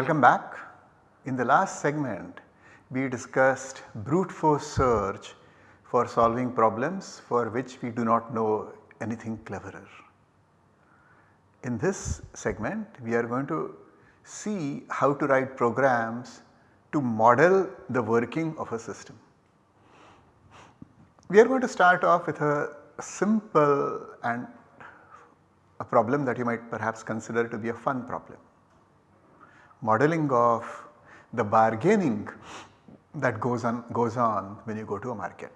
Welcome back. In the last segment we discussed brute force search for solving problems for which we do not know anything cleverer. In this segment we are going to see how to write programs to model the working of a system. We are going to start off with a simple and a problem that you might perhaps consider to be a fun problem. Modeling of the bargaining that goes on goes on when you go to a market.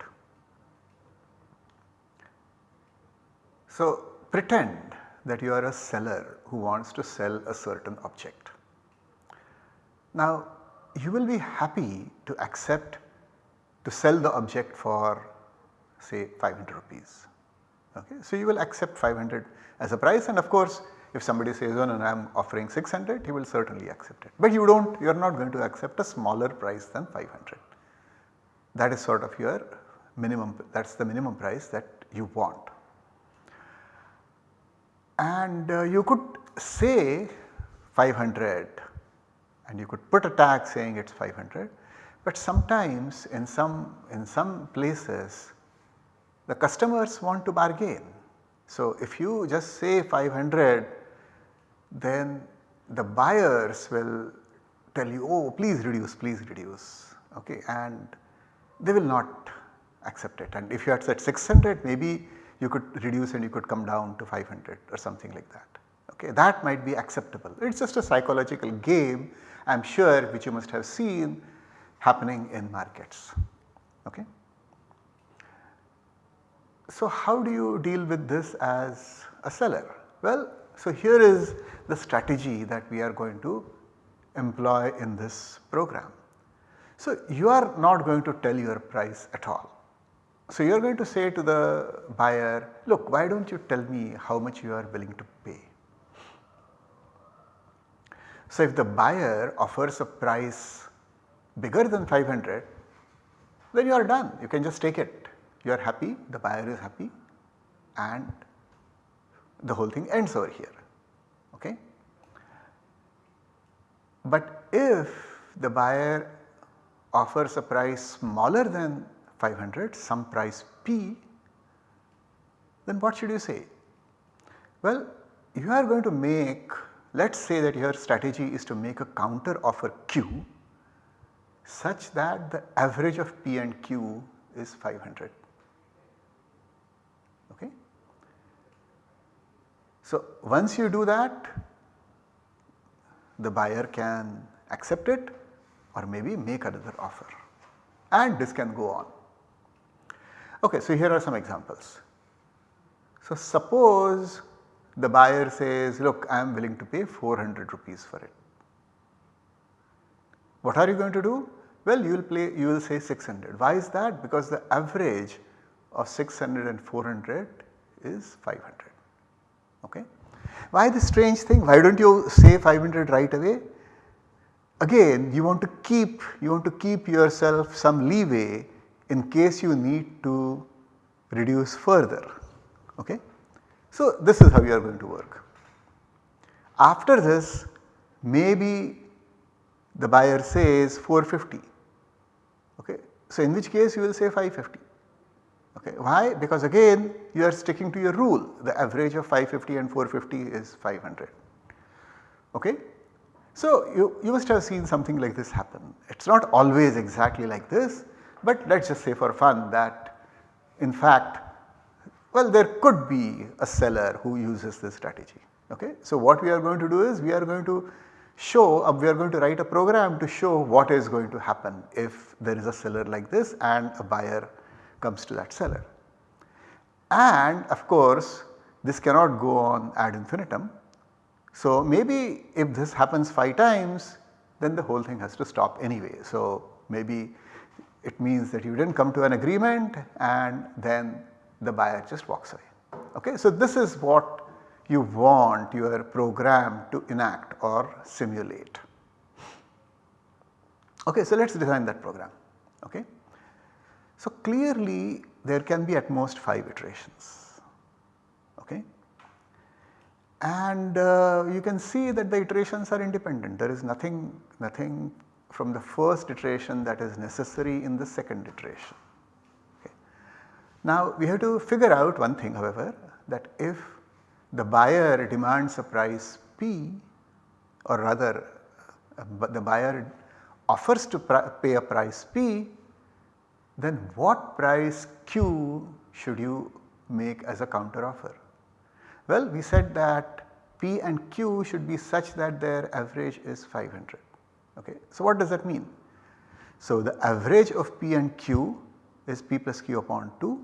So pretend that you are a seller who wants to sell a certain object. Now you will be happy to accept to sell the object for say 500 rupees. Okay. So you will accept 500 as a price and of course if somebody says oh no, I am offering 600 he will certainly accept it. But you do not you are not going to accept a smaller price than 500. That is sort of your minimum that is the minimum price that you want. And uh, you could say 500 and you could put a tag saying it is 500 but sometimes in some in some places the customers want to bargain. So if you just say 500 then the buyers will tell you oh please reduce please reduce okay and they will not accept it and if you had said 600 maybe you could reduce and you could come down to 500 or something like that okay that might be acceptable. It is just a psychological game I am sure which you must have seen happening in markets okay. So how do you deal with this as a seller? Well so here is the strategy that we are going to employ in this program. So you are not going to tell your price at all. So you are going to say to the buyer, look why do not you tell me how much you are willing to pay. So if the buyer offers a price bigger than 500 then you are done you can just take it you are happy the buyer is happy and the whole thing ends over here okay. But if the buyer offers a price smaller than 500 some price p then what should you say? Well you are going to make let us say that your strategy is to make a counter offer q such that the average of p and q is 500 okay. So once you do that the buyer can accept it or maybe make another offer and this can go on. Okay, so here are some examples. So suppose the buyer says look I am willing to pay 400 rupees for it. What are you going to do? Well you will play you will say 600. Why is that? Because the average of 600 and 400 is 500 okay. Why this strange thing? Why do not you say 500 right away? Again you want to keep you want to keep yourself some leeway in case you need to reduce further okay. So this is how you are going to work. After this maybe the buyer says 450 okay. So in which case you will say 550 Okay. Why? Because again you are sticking to your rule the average of 550 and 450 is 500. Okay. So you, you must have seen something like this happen. It is not always exactly like this but let us just say for fun that in fact well there could be a seller who uses this strategy. Okay. So what we are going to do is we are going to show uh, we are going to write a program to show what is going to happen if there is a seller like this and a buyer comes to that seller. And of course this cannot go on ad infinitum. So maybe if this happens 5 times then the whole thing has to stop anyway. So maybe it means that you did not come to an agreement and then the buyer just walks away. Okay? So this is what you want your program to enact or simulate. Okay, so let us design that program. Okay. So clearly there can be at most 5 iterations okay. and uh, you can see that the iterations are independent. There is nothing, nothing from the first iteration that is necessary in the second iteration. Okay. Now we have to figure out one thing however that if the buyer demands a price P or rather uh, the buyer offers to pay a price P then what price Q should you make as a counter offer? Well we said that P and Q should be such that their average is 500 okay. So what does that mean? So the average of P and Q is P plus Q upon 2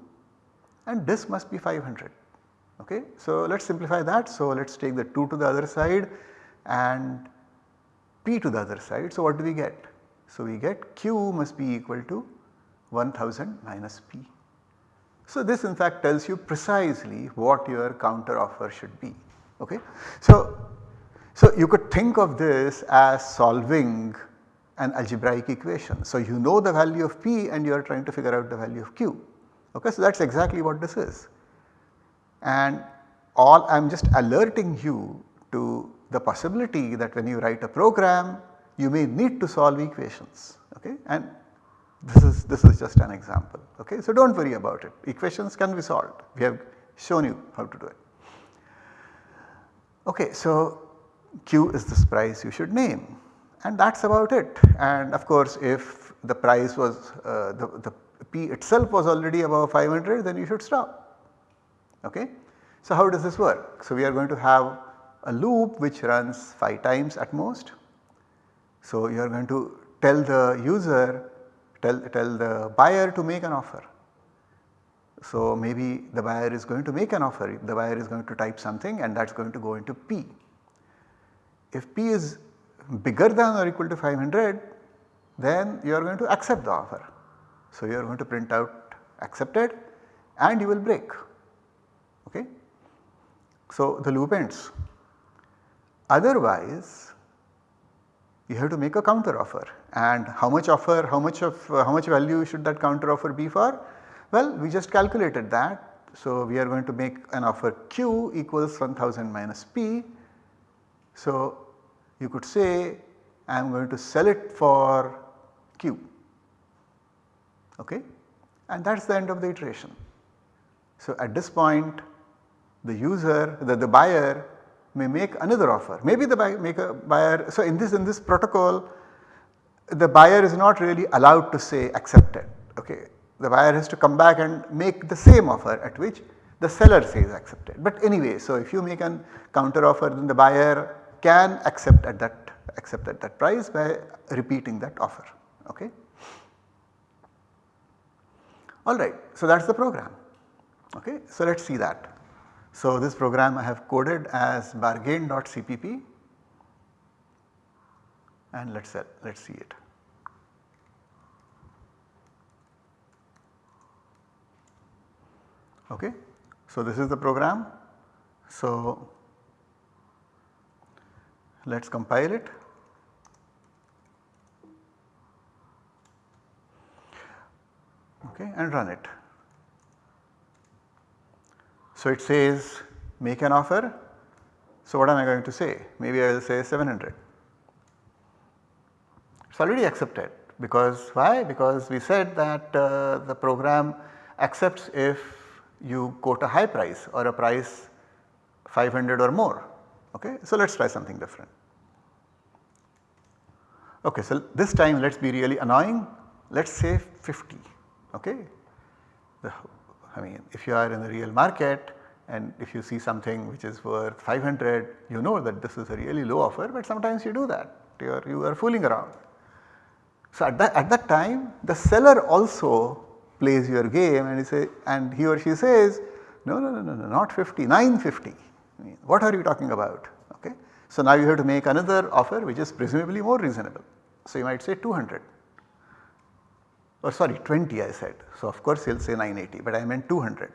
and this must be 500 okay. So let us simplify that. So let us take the 2 to the other side and P to the other side. So what do we get? So we get Q must be equal to 1000 minus P. So this in fact tells you precisely what your counter offer should be. Okay. So, so you could think of this as solving an algebraic equation. So you know the value of P and you are trying to figure out the value of Q. Okay. So that is exactly what this is. And all I am just alerting you to the possibility that when you write a program you may need to solve equations okay and this is, this is just an example okay. So do not worry about it equations can be solved we have shown you how to do it. Okay, so Q is this price you should name and that is about it and of course if the price was uh, the, the P itself was already above 500 then you should stop okay. So how does this work? So we are going to have a loop which runs 5 times at most. So you are going to tell the user tell, tell the buyer to make an offer. So maybe the buyer is going to make an offer, the buyer is going to type something and that is going to go into P. If P is bigger than or equal to 500 then you are going to accept the offer. So you are going to print out accepted and you will break okay. So the loop ends. Otherwise you have to make a counter offer and how much offer, how much of uh, how much value should that counter offer be for? Well we just calculated that. So we are going to make an offer Q equals 1000 minus P. So you could say I am going to sell it for Q okay and that is the end of the iteration. So at this point the user the, the buyer may make another offer maybe the a buyer so in this in this protocol the buyer is not really allowed to say accepted okay. The buyer has to come back and make the same offer at which the seller says accepted. But anyway so if you make an counter offer then the buyer can accept at that accept at that price by repeating that offer okay. Alright so that is the program okay. So let us see that. So this program I have coded as bargain.cpp and let us let us see it. Okay. So this is the program. So let us compile it. Okay, and run it. So it says make an offer. So what am I going to say? Maybe I will say 700. It is already accepted because why? Because we said that uh, the program accepts if you quote a high price or a price 500 or more. Okay? So let us try something different. Okay, so this time let us be really annoying, let us say 50. Okay? The, I mean if you are in the real market and if you see something which is worth 500 you know that this is a really low offer but sometimes you do that you are, you are fooling around. So at that, at that time the seller also plays your game and he say and he or she says no no no no, no not 50 950 I mean, what are you talking about okay. So now you have to make another offer which is presumably more reasonable. So you might say 200 or sorry 20 I said. So of course he will say 980 but I meant 200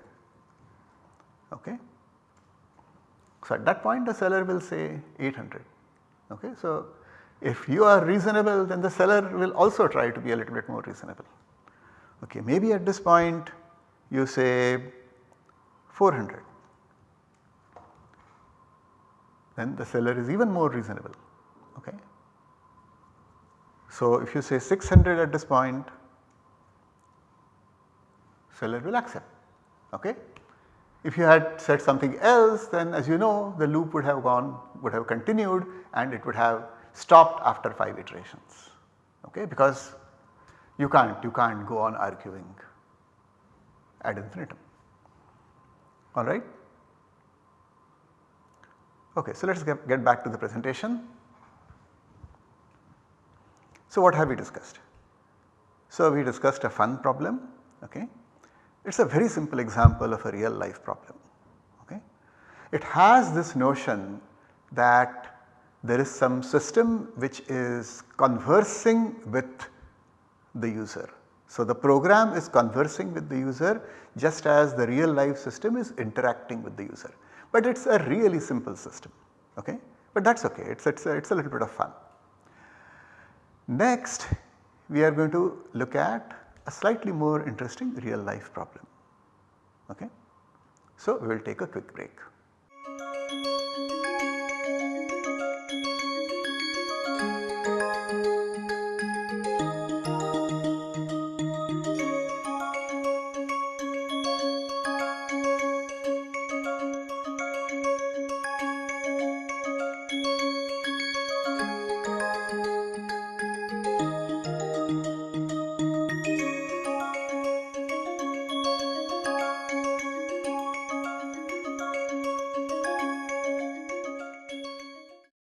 okay. So at that point the seller will say 800 okay. So if you are reasonable then the seller will also try to be a little bit more reasonable. Okay, maybe at this point you say 400. then the seller is even more reasonable. Okay. So, if you say 600 at this point, seller will accept. Okay. If you had said something else then as you know the loop would have gone would have continued and it would have stopped after 5 iterations okay because you can't you can't go on arguing ad infinitum alright. Okay, so let us get, get back to the presentation. So what have we discussed? So we discussed a fun problem okay. It is a very simple example of a real life problem okay. It has this notion that there is some system which is conversing with the user. So the program is conversing with the user just as the real life system is interacting with the user. But it is a really simple system okay, but that is okay it is it's a, it's a little bit of fun. Next we are going to look at a slightly more interesting real life problem. Okay. So we will take a quick break.